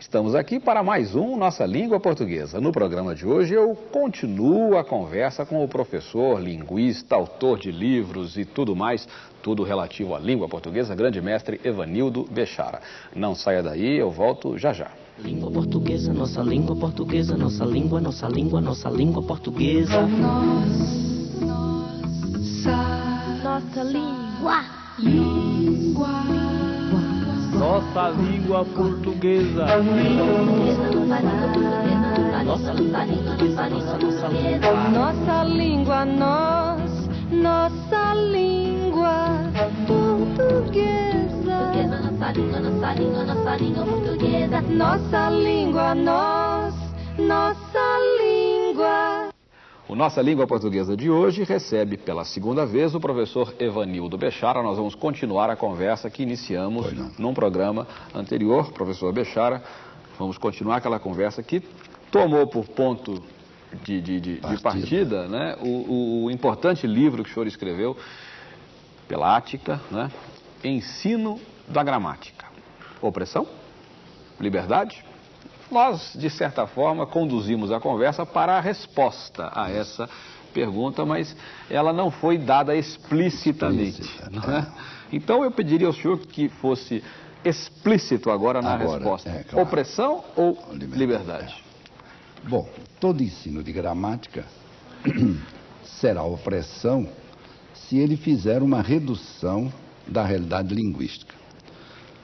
Estamos aqui para mais um Nossa Língua Portuguesa. No programa de hoje eu continuo a conversa com o professor, linguista, autor de livros e tudo mais, tudo relativo à língua portuguesa, grande mestre Evanildo Bechara. Não saia daí, eu volto já já. Língua portuguesa, nossa língua portuguesa, nossa língua, nossa língua, nossa língua portuguesa. Nossa, nossa língua. Língua. Nossa língua portuguesa. Nossa língua nós, nossa língua portuguesa. Nossa língua, nossa língua, nossa língua portuguesa. Nossa língua, nós, nossa língua. O Nossa Língua Portuguesa de hoje recebe pela segunda vez o professor Evanildo Bechara. Nós vamos continuar a conversa que iniciamos num programa anterior, professor Bechara. Vamos continuar aquela conversa que tomou por ponto de, de, de, de partida né, o, o, importante livro que o senhor escreveu pela Ática, né, Ensino da Gramática. Opressão? Liberdade? Nós, de certa forma, conduzimos a conversa para a resposta a essa pergunta, mas ela não foi dada explicitamente. Explícita, né? Então eu pediria ao senhor que fosse explícito agora na Agora, resposta. é, claro. Opressão ou Liberdade, liberdade? Bom, todo ensino de gramática será opressão se ele fizer uma redução da realidade linguística.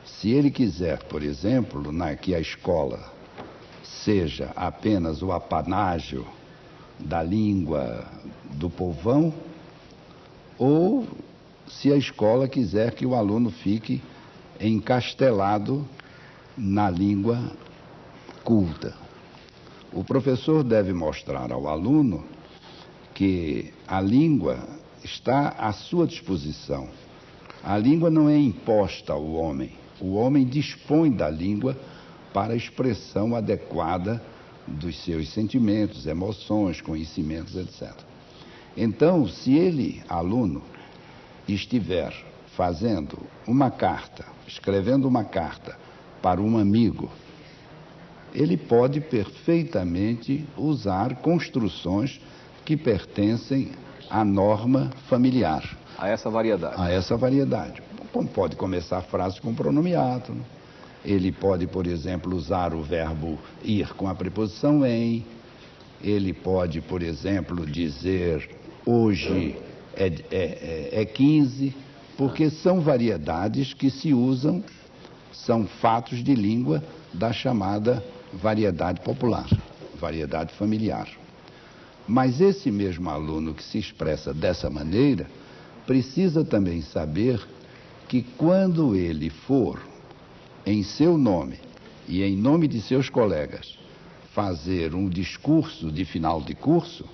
Se ele quiser, por exemplo, na, que a escola seja apenas o apanágio da língua do povão, ou se a escola quiser que o aluno fique encastelado na língua culta. O professor deve mostrar ao aluno que a língua está à sua disposição. A língua não é imposta ao homem. O homem dispõe da língua para a expressão adequada dos seus sentimentos, emoções, conhecimentos, etc. Então, se ele, aluno, estiver fazendo uma carta, escrevendo uma carta para um amigo, ele pode perfeitamente usar construções que pertencem à norma familiar, A essa variedade. a essa variedade. Pode começar frases com pronomiato, né? Ele pode, por exemplo, usar o verbo ir com a preposição em, ele pode, por exemplo, dizer hoje é, é, é, é 15, porque são variedades que se usam, são fatos de língua da chamada variedade popular, variedade familiar. Mas esse mesmo aluno que se expressa dessa maneira precisa também saber que quando ele for, em seu nome e em nome de seus colegas, fazer um discurso de final de curso,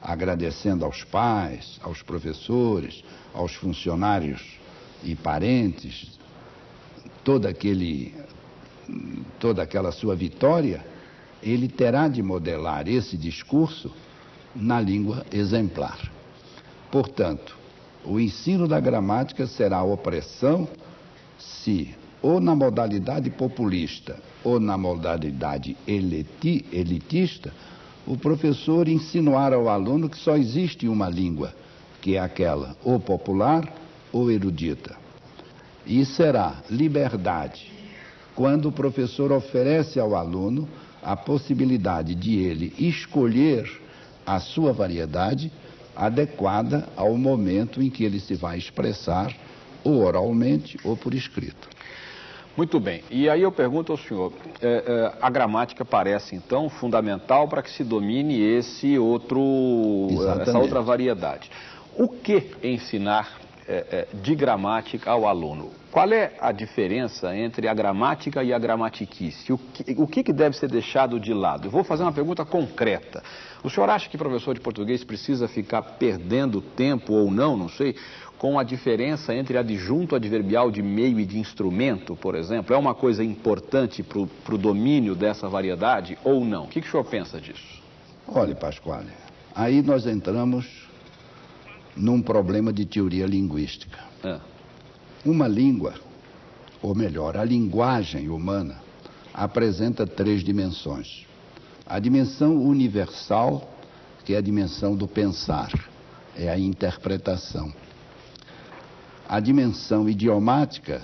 agradecendo aos pais, aos professores, aos funcionários e parentes, todo aquele, toda aquela sua vitória, ele terá de modelar esse discurso na língua exemplar. Portanto, o ensino da gramática será opressão se, ou na modalidade populista, ou na modalidade eliti- elitista, o professor insinuar ao aluno que só existe uma língua, que é aquela ou popular ou erudita. E será liberdade quando o professor oferece ao aluno a possibilidade de ele escolher a sua variedade adequada ao momento em que ele se vai expressar, ou oralmente ou por escrito. Muito bem. E aí eu pergunto ao senhor, é, é, a gramática parece então fundamental para que se domine esse outro, Exatamente. essa outra variedade. O que ensinar é, é, de gramática ao aluno? Qual é a diferença entre a gramática e a gramatiquice? O que, o que que deve ser deixado de lado? Eu vou fazer uma pergunta concreta. O senhor acha que professor de português precisa ficar perdendo tempo ou não, não sei, com a diferença entre adjunto adverbial de meio e de instrumento, por exemplo? É uma coisa importante para o domínio dessa variedade ou não? O que, que o senhor pensa disso? Olhe, Pasquale, aí nós entramos num problema de teoria linguística. É. Uma língua, ou melhor, a linguagem humana, apresenta três dimensões. A dimensão universal, que é a dimensão do pensar, é a interpretação. A dimensão idiomática,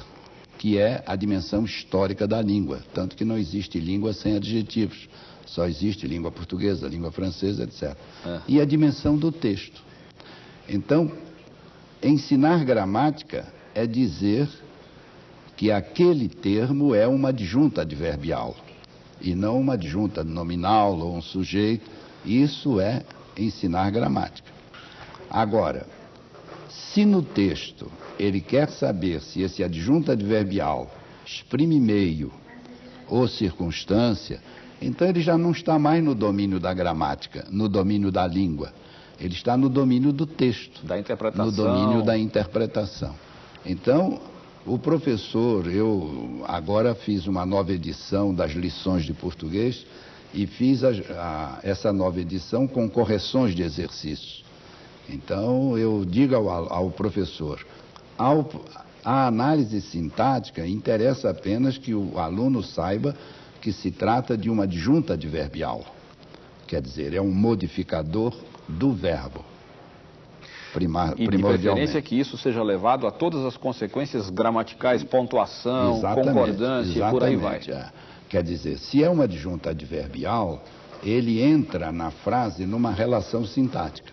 que é a dimensão histórica da língua, tanto que não existe língua sem adjetivos, só existe língua portuguesa, língua francesa, etc. É. E a dimensão do texto. Então, ensinar gramática é dizer que aquele termo é uma adjunta adverbial e não uma adjunta nominal ou um sujeito. Isso é ensinar gramática. Agora, se no texto ele quer saber se esse adjunto adverbial exprime meio ou circunstância, então ele já não está mais no domínio da gramática, no domínio da língua. Ele está no domínio do texto, Da interpretação. no domínio da interpretação. Então, o professor, eu agora fiz uma nova edição das lições de português e fiz a- a- essa nova edição com correções de exercícios. Então, eu digo ao, ao professor, ao- a análise sintática interessa apenas que o aluno saiba que se trata de uma adjunta adverbial. Quer dizer, é um modificador do verbo. Primar, E de preferência que isso seja levado a todas as consequências gramaticais, pontuação, Exatamente, concordância e por aí vai. exatamente, é. Quer dizer, se é uma adjunta adverbial, ele entra na frase numa relação sintática.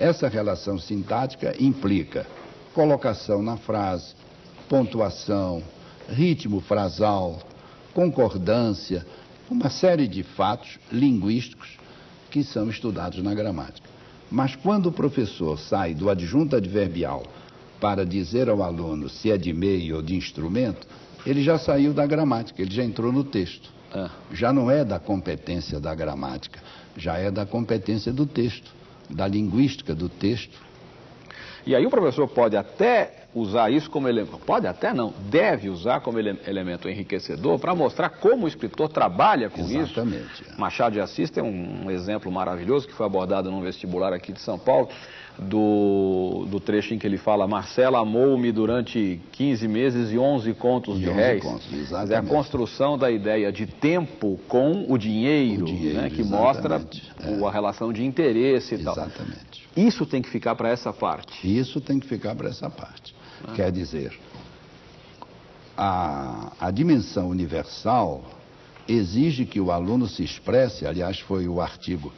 Essa relação sintática implica colocação na frase, pontuação, ritmo frasal, concordância, uma série de fatos linguísticos que são estudados na gramática. Mas quando o professor sai do adjunto adverbial para dizer ao aluno se é de meio ou de instrumento, ele já saiu da gramática, ele já entrou no texto. É. Já não é da competência da gramática, já é da competência do texto, da linguística do texto. E aí o professor pode até usar isso como elemento, pode até não, deve usar como ele- elemento enriquecedor para mostrar como o escritor trabalha com Exatamente, isso. é. Machado de Assis tem um, um exemplo maravilhoso que foi abordado num vestibular aqui de São Paulo, do, do trecho em que ele fala Marcela amou-me durante 15 meses e 11 contos E de 11 réis. contos, exatamente. a construção da ideia de tempo com o dinheiro, O dinheiro, né, que mostra exatamente, o- a relação de interesse e tal. Exatamente. Isso tem que ficar para essa parte. Isso tem que ficar para essa parte. Quer dizer, a, a dimensão universal exige que o aluno se expresse, aliás, foi o artigo,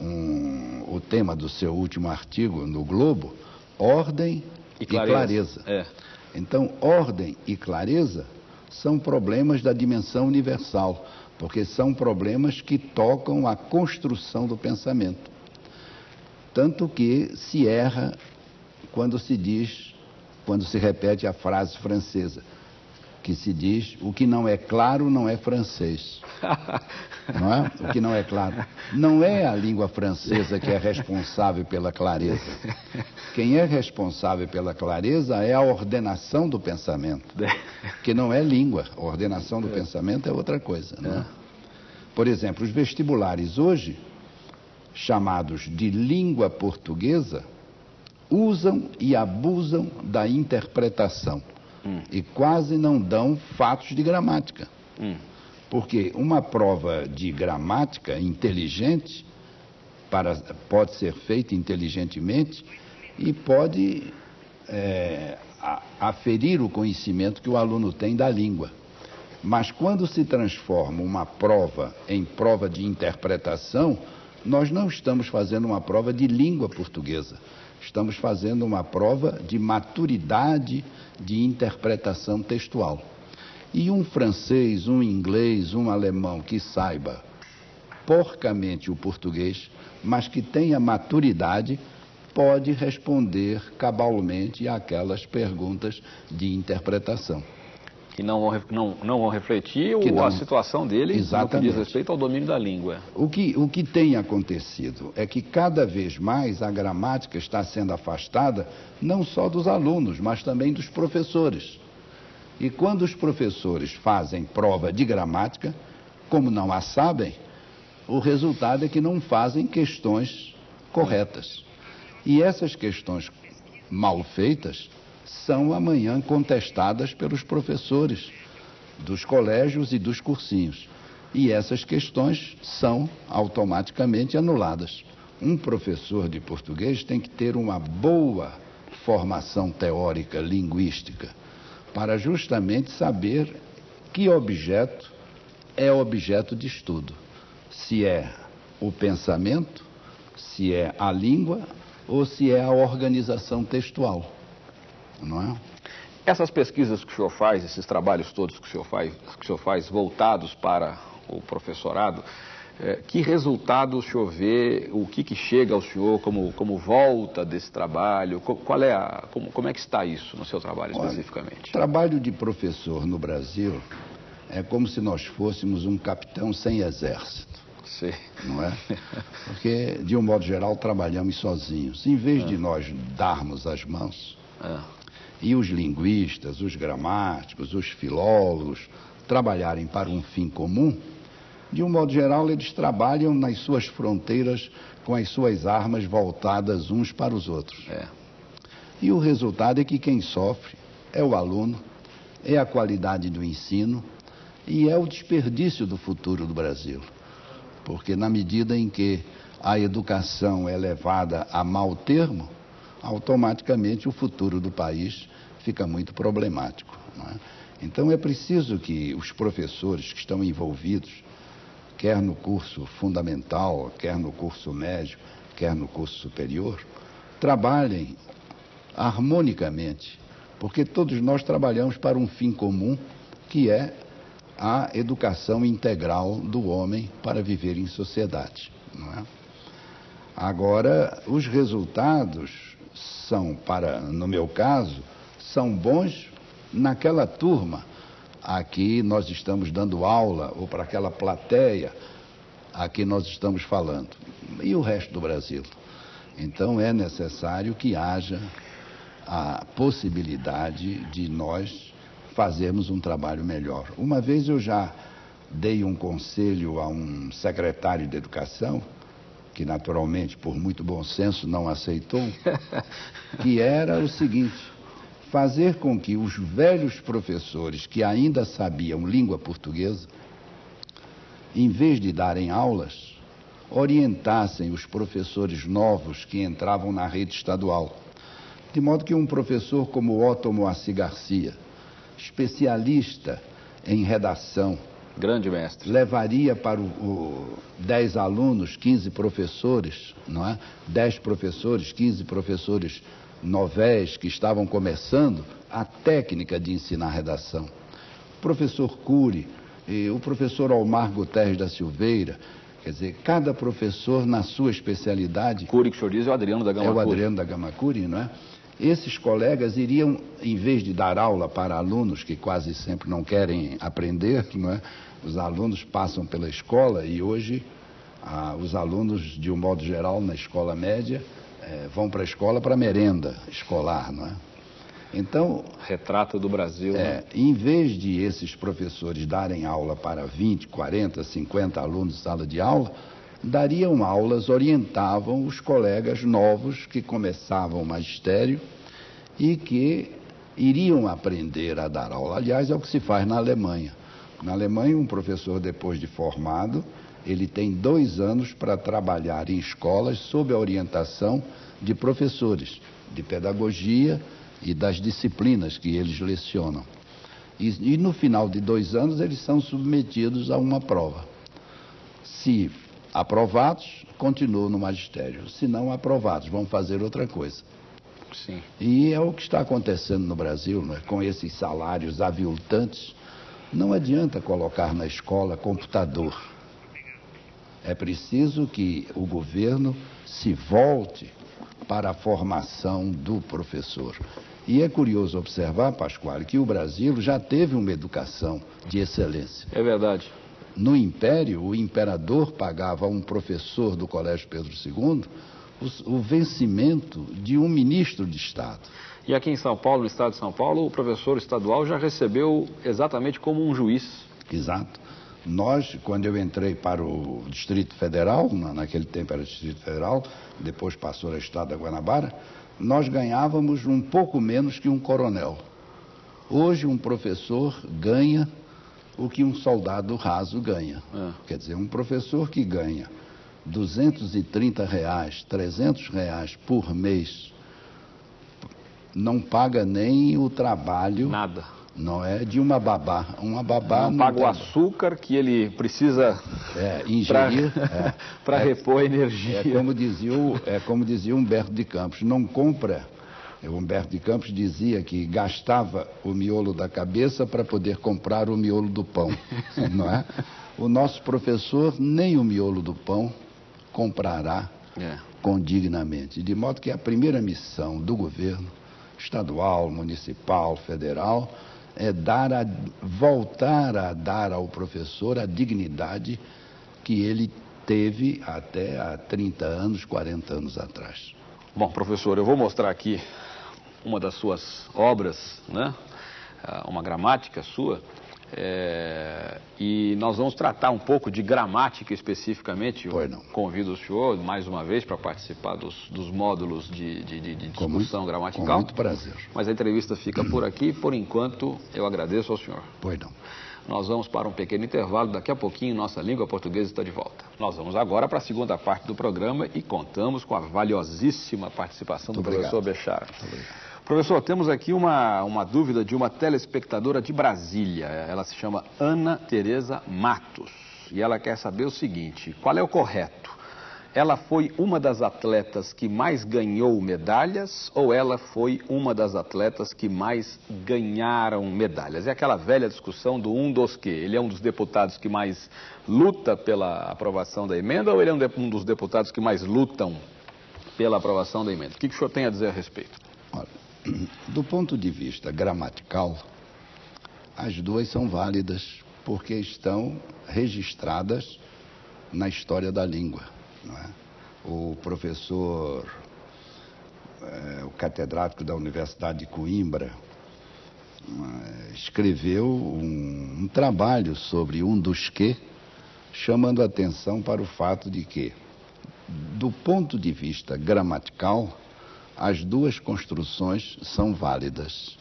um, o tema do seu último artigo no Globo, ordem E e clareza. clareza. É. Então, ordem e clareza são problemas da dimensão universal, porque são problemas que tocam a construção do pensamento. Tanto que se erra quando se diz, quando se repete a frase francesa, que se diz o que não é claro não é francês. Não é? O que não é claro. Não é a língua francesa que é responsável pela clareza. Quem é responsável pela clareza é a ordenação do pensamento, que não é língua. A ordenação do pensamento é outra coisa. Não é? Por exemplo, os vestibulares hoje, chamados de língua portuguesa, usam e abusam da interpretação e quase não dão fatos de gramática. Hum. Porque uma prova de gramática inteligente para- pode ser feita inteligentemente e pode é, aferir o conhecimento que o aluno tem da língua. Mas quando se transforma uma prova em prova de interpretação, nós não estamos fazendo uma prova de língua portuguesa. Estamos fazendo uma prova de maturidade de interpretação textual. E um francês, um inglês, um alemão que saiba porcamente o português, mas que tenha maturidade, pode responder cabalmente àquelas perguntas de interpretação. Que não vão, não, não vão refletir Que não- a situação dele no que Exatamente. diz respeito ao domínio da língua. O que, o que tem acontecido é que cada vez mais a gramática está sendo afastada não só dos alunos, mas também dos professores. E quando os professores fazem prova de gramática, como não a sabem, o resultado é que não fazem questões corretas. E essas questões mal feitas são amanhã contestadas pelos professores dos colégios e dos cursinhos. E essas questões são automaticamente anuladas. Um professor de português tem que ter uma boa formação teórica, linguística, para justamente saber que objeto é objeto de estudo. Se é o pensamento, se é a língua ou se é a organização textual. Não é? Essas pesquisas que o senhor faz, esses trabalhos todos que o senhor faz, que o senhor faz voltados para o professorado, eh, que resultado o senhor vê, o que, que chega ao senhor como, como volta desse trabalho? Qual é a, como, como é que está isso no seu trabalho especificamente? O trabalho de professor no Brasil é como se nós fôssemos um capitão sem exército. Sim. Não é? Porque, de um modo geral, trabalhamos sozinhos. Em vez de nós darmos as mãos, e os linguistas, os gramáticos, os filólogos trabalharem para um fim comum, de um modo geral, eles trabalham nas suas fronteiras com as suas armas voltadas uns para os outros. É. E o resultado é que quem sofre é o aluno, é a qualidade do ensino e é o desperdício do futuro do Brasil. Porque na medida em que a educação é levada a mau termo, automaticamente o futuro do país fica muito problemático. É? Então é preciso que os professores que estão envolvidos, quer no curso fundamental, quer no curso médio, quer no curso superior, trabalhem harmonicamente, porque todos nós trabalhamos para um fim comum, que é a educação integral do homem para viver em sociedade. É? Agora, os resultados são, para, no meu caso, são bons naquela turma a que nós estamos dando aula ou para aquela plateia a que nós estamos falando. E o resto do Brasil. Então é necessário que haja a possibilidade de nós fazermos um trabalho melhor. Uma vez eu já dei um conselho a um secretário de educação que naturalmente, por muito bom senso, não aceitou, que era o seguinte: fazer com que os velhos professores que ainda sabiam língua portuguesa, em vez de darem aulas, orientassem os professores novos que entravam na rede estadual. De modo que um professor como Otto Moacir Garcia, especialista em redação, Grande mestre. Levaria para o, o 10 alunos, 15 professores, não é? 10 professores, 15 professores novéis que estavam começando a técnica de ensinar redação. O professor Cury, o professor Omar Guterres da Silveira, quer dizer, cada professor na sua especialidade. Cury que o senhor diz é o Adriano da Gama É o Adriano da Gama Cury, não é? Esses colegas iriam, em vez de dar aula para alunos que quase sempre não querem aprender, não é? Os alunos passam pela escola e hoje ah, os alunos, de um modo geral, na escola média, eh, vão para a escola para merenda escolar, não é? Então. Retrato do Brasil. É, né? Em vez de esses professores darem aula para 20, 40, 50 alunos em sala de aula, dariam aulas, orientavam os colegas novos que começavam o magistério e que iriam aprender a dar aula. Aliás, é o que se faz na Alemanha. Na Alemanha, um professor, depois de formado, ele tem dois anos para trabalhar em escolas sob a orientação de professores de pedagogia e das disciplinas que eles lecionam. E, e no final de dois anos, eles são submetidos a uma prova. Se Aprovados, continuam no magistério. Se não aprovados, vão fazer outra coisa. Sim. E é o que está acontecendo no Brasil, né? com esses salários aviltantes. Não adianta colocar na escola computador. É preciso que o governo se volte para a formação do professor. E é curioso observar, Pascoal, que o Brasil já teve uma educação de excelência. É verdade. No Império, o imperador pagava a um professor do Colégio Pedro II o, o vencimento de um ministro de Estado. E aqui em São Paulo, no estado de São Paulo, o professor estadual já recebeu exatamente como um juiz. Exato. Nós, quando eu entrei para o Distrito Federal, naquele tempo era Distrito Federal, depois passou a Estado da Guanabara, nós ganhávamos um pouco menos que um coronel. Hoje, um professor ganha o que um soldado raso ganha. É. Quer dizer, um professor que ganha 230 reais, 300 reais por mês, não paga nem o trabalho, Nada. não é de uma babá. Uma babá Não paga o açúcar que ele precisa é, para ingerir. é. repor energia. É como dizia, o, é como dizia Humberto de Campos, não compra. O Humberto de Campos dizia que gastava o miolo da cabeça para poder comprar o miolo do pão, não é? O nosso professor nem o miolo do pão comprará É. condignamente, de modo que a primeira missão do governo estadual, municipal, federal é dar a, voltar a dar ao professor a dignidade que ele teve até há 30 anos, 40 anos atrás. Bom, professor, eu vou mostrar aqui uma das suas obras, né? Ah, Uma gramática sua. É, e nós vamos tratar um pouco de gramática especificamente. Eu convido o senhor mais uma vez para participar dos, dos módulos de, de- de- Com discussão muito- gramatical. com muito prazer. Mas a entrevista fica por aqui. Por enquanto, eu agradeço ao senhor. Pois não. Nós vamos para um pequeno intervalo, daqui a pouquinho nossa língua portuguesa está de volta. Nós vamos agora para a segunda parte do programa e contamos com a valiosíssima participação do Muito obrigado. professor Bechara. Professor, temos aqui uma, uma dúvida de uma telespectadora de Brasília. Ela se chama Ana Tereza Matos e ela quer saber o seguinte: qual é o correto? Ela foi uma das atletas que mais ganhou medalhas ou ela foi uma das atletas que mais ganharam medalhas? É aquela velha discussão do um dos que. Ele é um dos deputados que mais luta pela aprovação da emenda ou ele é um, de- um dos deputados que mais lutam pela aprovação da emenda? O que, que o senhor tem a dizer a respeito? Do ponto de vista gramatical, as duas são válidas porque estão registradas na história da língua. é? O professor, eh, o catedrático da Universidade de Coimbra, eh, escreveu um, um trabalho sobre um dos que, chamando atenção para o fato de que, do ponto de vista gramatical, as duas construções são válidas.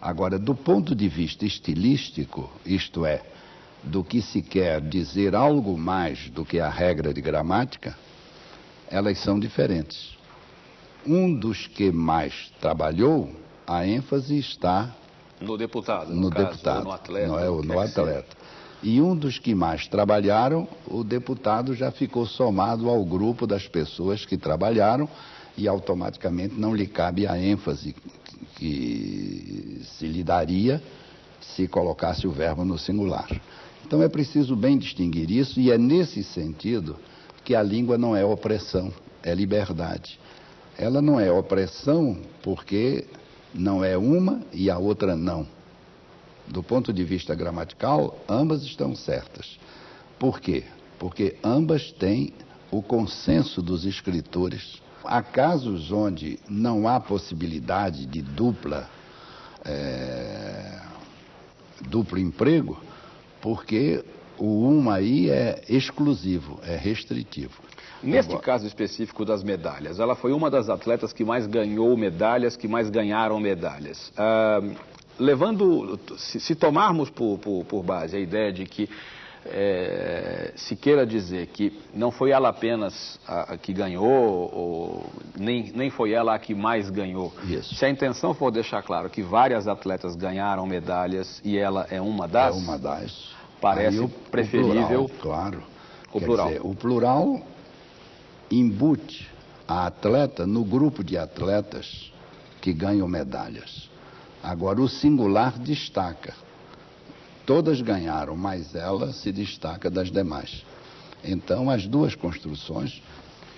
Agora, do ponto de vista estilístico, isto é, do que se quer dizer algo mais do que a regra de gramática, elas são diferentes. Um dos que mais trabalhou, a ênfase está No deputado, no caso, deputado, no atleta. não é o no atleta. E um dos que mais trabalharam, o deputado já ficou somado ao grupo das pessoas que trabalharam e automaticamente não lhe cabe a ênfase que se lhe daria se colocasse o verbo no singular. Então é preciso bem distinguir isso e é nesse sentido que a língua não é opressão, é liberdade. Ela não é opressão porque não é uma e a outra não. Do ponto de vista gramatical, ambas estão certas. Por quê? Porque ambas têm o consenso dos escritores. Há casos onde não há possibilidade de dupla, eh, duplo emprego, porque o um aí é exclusivo, é restritivo. Neste Agora- caso específico das medalhas, ela foi uma das atletas que mais ganhou medalhas, que mais ganharam medalhas. Ah, levando, se, se tomarmos por, por- por base a ideia de que eh, se queira dizer que não foi ela apenas a, a que ganhou, ou nem, nem foi ela a que mais ganhou. Isso. Se a intenção for deixar claro que várias atletas ganharam medalhas e ela é uma das, É uma das. Parece o- o preferível plural, claro. o Quer plural. dizer, o plural embute a atleta no grupo de atletas que ganham medalhas. Agora, o singular destaca. Todas ganharam, mas ela se destaca das demais. Então, as duas construções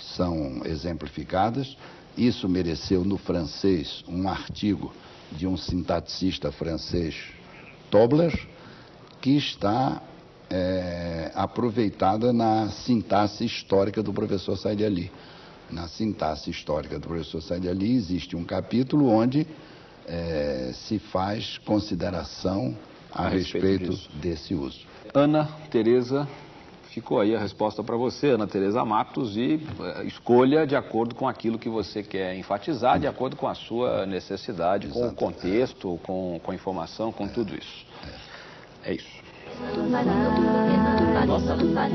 são exemplificadas. Isso mereceu no francês um artigo de um sintaticista francês, Tobler, que está é, aproveitada na sintaxe histórica do professor Said Ali. Na sintaxe histórica do professor Said Ali existe um capítulo onde é, se faz consideração a, A respeito respeito, desse uso. Ana Tereza, ficou aí a resposta para você, Ana Tereza Matos, e eh, escolha de acordo com aquilo que você quer enfatizar, de acordo com a sua necessidade, com o Exato. contexto, com, com a informação, com tudo isso. É isso. Nossa língua.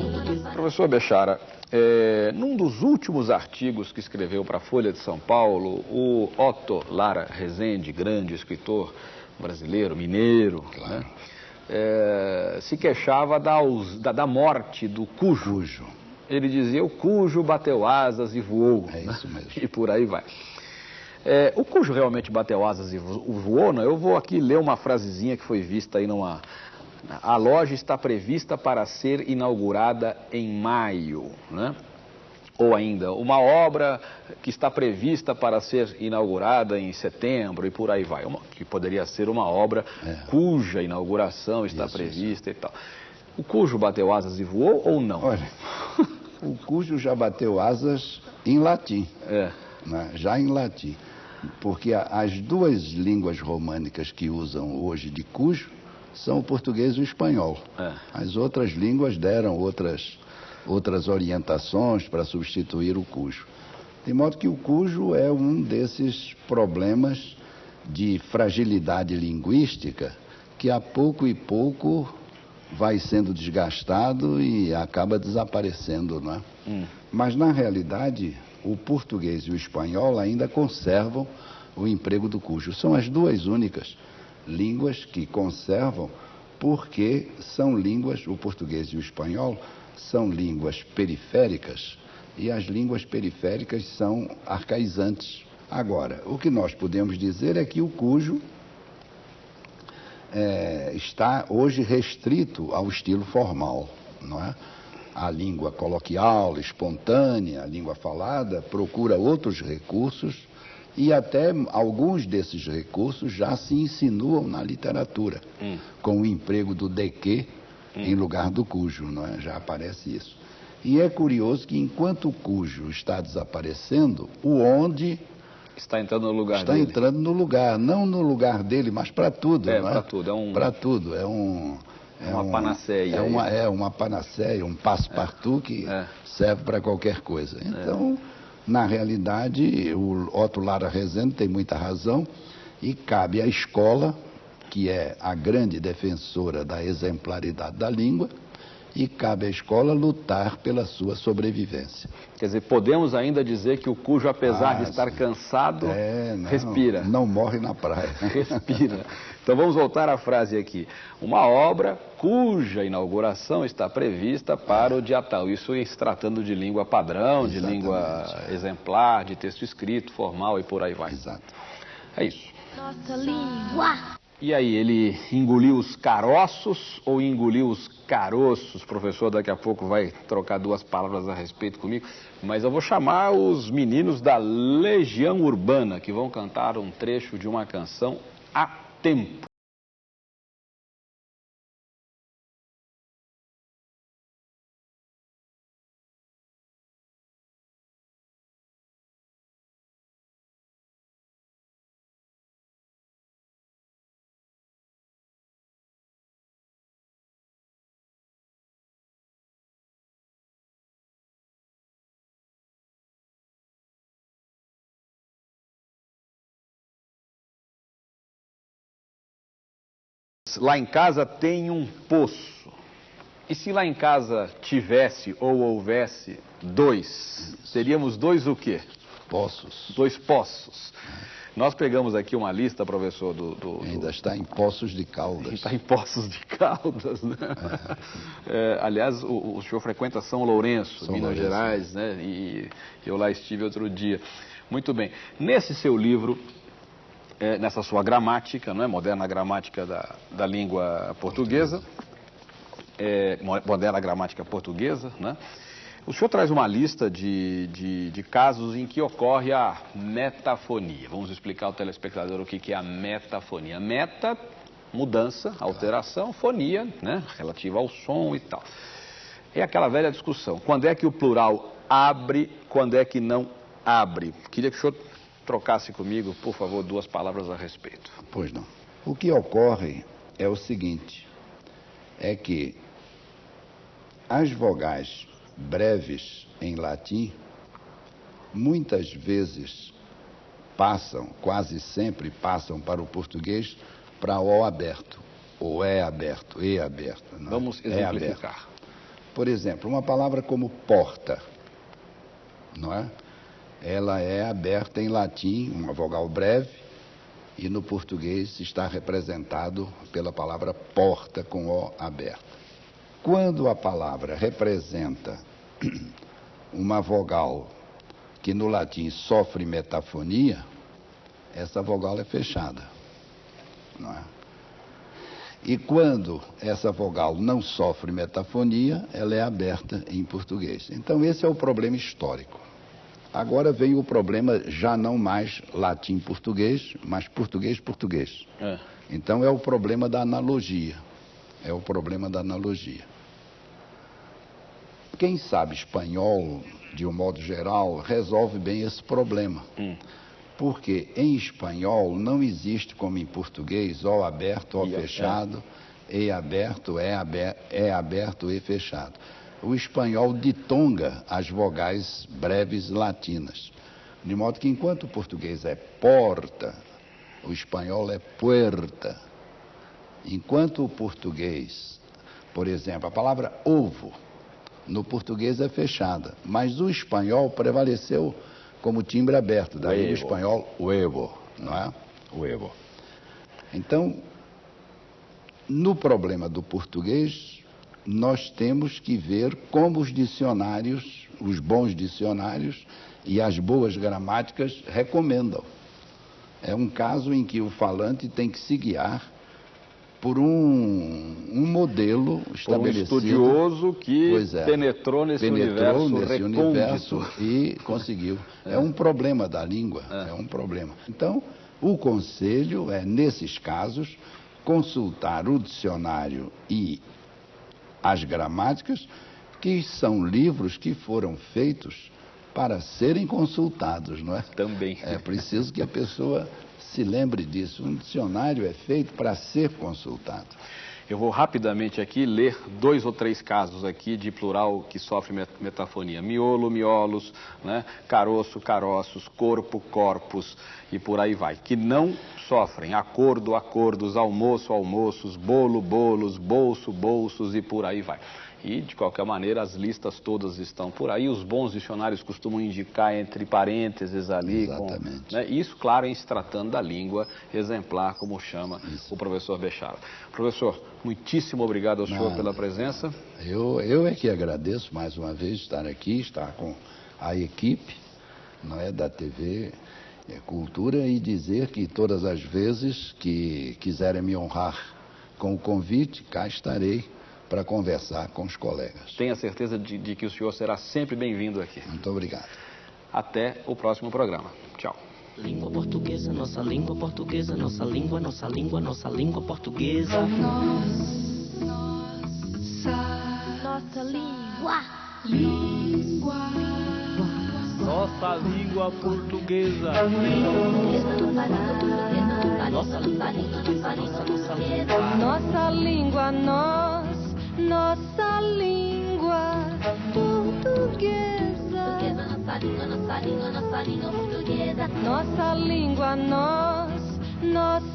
Professor Bechara, é, num dos últimos artigos que escreveu para a Folha de São Paulo, o Otto Lara Rezende, grande escritor brasileiro, mineiro, né, é, se queixava da, da- da morte do cujo. Cujo. Ele dizia, o cujo bateu asas e voou. É isso mesmo. E por aí vai. É, o cujo realmente bateu asas e vo- voou, não? Eu vou aqui ler uma frasezinha que foi vista aí numa... A loja está prevista para ser inaugurada em maio, né? Ou ainda, uma obra que está prevista para ser inaugurada em setembro e por aí vai. Uma- que poderia ser uma obra É. cuja inauguração está Isso, prevista e tal. O cujo bateu asas e voou ou não? Olha, o cujo já bateu asas em latim, É. né? já em latim. Porque as duas línguas românicas que usam hoje de cujo são o português e o espanhol. É. As outras línguas deram outras, outras orientações para substituir o cujo. De modo que o cujo é um desses problemas de fragilidade linguística que a pouco e pouco vai sendo desgastado e acaba desaparecendo, não é? Mas na realidade, o português e o espanhol ainda conservam o emprego do cujo. São as duas únicas línguas que conservam, porque são línguas, o português e o espanhol, são línguas periféricas e as línguas periféricas são arcaizantes. Agora, o que nós podemos dizer é que o cujo é, está hoje restrito ao estilo formal, não é? A língua coloquial, espontânea, a língua falada, procura outros recursos e até alguns desses recursos já se insinuam na literatura, com o emprego do de que em lugar do cujo, não é? Já aparece isso. E é curioso que enquanto o cujo está desaparecendo, o onde Está entrando no lugar está dele. entrando no lugar, não no lugar dele, mas para tudo. É, não pra tudo, é um- Para tudo, é um... é Uma um- panaceia É uma, é uma panaceia, um passe-partout que É. serve para qualquer coisa. Então, na realidade, o Otto Lara Rezende tem muita razão e cabe à escola, que é a grande defensora da exemplaridade da língua, e cabe à escola lutar pela sua sobrevivência. Quer dizer, podemos ainda dizer que o cujo, apesar Ah, de estar sim. cansado, É, não, respira. Não morre na praia. Respira. Então vamos voltar à frase aqui. Uma obra cuja inauguração está prevista para o dia tal. Isso se tratando de língua padrão, de Exatamente, língua exemplar, de texto escrito, formal e por aí vai. Exato. É isso. Nossa língua. E aí, ele engoliu os caroços ou engoliu os caroços? O professor daqui a pouco vai trocar duas palavras a respeito comigo, mas eu vou chamar os meninos da Legião Urbana, que vão cantar um trecho de uma canção a tempo. Lá em casa tem um poço. E se lá em casa tivesse ou houvesse dois, seríamos dois o quê? Poços. Dois poços. Nós pegamos aqui uma lista, professor, do, do- do- Ainda está em Poços de Caldas. Está em Poços de Caldas, né? É, aliás, o, o senhor frequenta São Lourenço, São Minas Lourenço, Gerais, né? E eu lá estive outro dia. Muito bem. Nesse seu livro, é, nessa sua gramática, não é? Moderna gramática da, da língua portuguesa, é, mo- moderna gramática portuguesa, né? O senhor traz uma lista de, de, de casos em que ocorre a metafonia. Vamos explicar ao telespectador o que, que é a metafonia. Meta, mudança, alteração, fonia, né? Relativa ao som e tal. É aquela velha discussão. Quando é que o plural abre, quando é que não abre? Queria que o senhor trocasse comigo, por favor, duas palavras a respeito. Pois não. O que ocorre é o seguinte: é que as vogais breves em latim muitas vezes passam, quase sempre passam para o português para o aberto. ou é aberto, e aberto. não é? Vamos É aberto. exemplificar. Por exemplo, uma palavra como porta, não é? Ela é aberta em latim, uma vogal breve, e no português está representado pela palavra porta com O aberta. Quando a palavra representa uma vogal que no latim sofre metafonia, essa vogal é fechada, não é? E quando essa vogal não sofre metafonia, ela é aberta em português. Então, esse é o problema histórico. Agora vem o problema já não mais latim-português, mas português-português. É. Então, é o problema da analogia. É o problema da analogia. Quem sabe espanhol, de um modo geral, resolve bem esse problema. Porque em espanhol não existe como em português O aberto, O E, é. fechado, E aberto, é aberto, é aberto, E fechado. O espanhol ditonga as vogais breves latinas. De modo que enquanto o português é porta, o espanhol é puerta. Enquanto o português, por exemplo, a palavra ovo, no português é fechada, mas o espanhol prevaleceu como timbre aberto, daí o espanhol huevo, não é? Huevo. Então, no problema do português, nós temos que ver como os dicionários, os bons dicionários e as boas gramáticas recomendam. É um caso em que o falante tem que se guiar por um, um modelo Por um estabelecido. estudioso que é. penetrou nesse Penetrou universo nesse recôndito. universo e conseguiu. É. um problema da língua, é. um problema. Então, o conselho é, nesses casos, consultar o dicionário e as gramáticas, que são livros que foram feitos para serem consultados, não é? Também. É preciso que a pessoa se lembre disso. Um dicionário é feito para ser consultado. Eu vou rapidamente aqui ler dois ou três casos aqui de plural que sofre met- metafonia. Miolo, miolos, né? caroço, caroços, corpo, corpos e por aí vai. Que não sofrem acordo, acordos, almoço, almoços, bolo, bolos, bolso, bolsos e por aí vai. E, de qualquer maneira, as listas todas estão por aí. Os bons dicionários costumam indicar entre parênteses ali. com- Exatamente. né? Isso, claro, em se tratando da língua exemplar, como chama o professor Bechara. Professor, muitíssimo obrigado ao senhor Nada. pela presença. Eu, eu é que agradeço mais uma vez estar aqui, estar com a equipe não é, da TV é, Cultura e dizer que todas as vezes que quiserem me honrar com o convite, cá estarei para conversar com os colegas. Tenha certeza de, de que o senhor será sempre bem-vindo aqui. Muito obrigado. Até o próximo programa. Tchau. Língua portuguesa, nossa língua portuguesa, nossa língua, nossa língua, nossa língua portuguesa. Nossa língua. Nossa língua portuguesa. Nossa língua, nossa língua. Nossa língua, nós, nossa língua portuguesa. Portuguesa, nossa língua, nossa língua, nossa língua portuguesa. Nossa língua, nós, nossa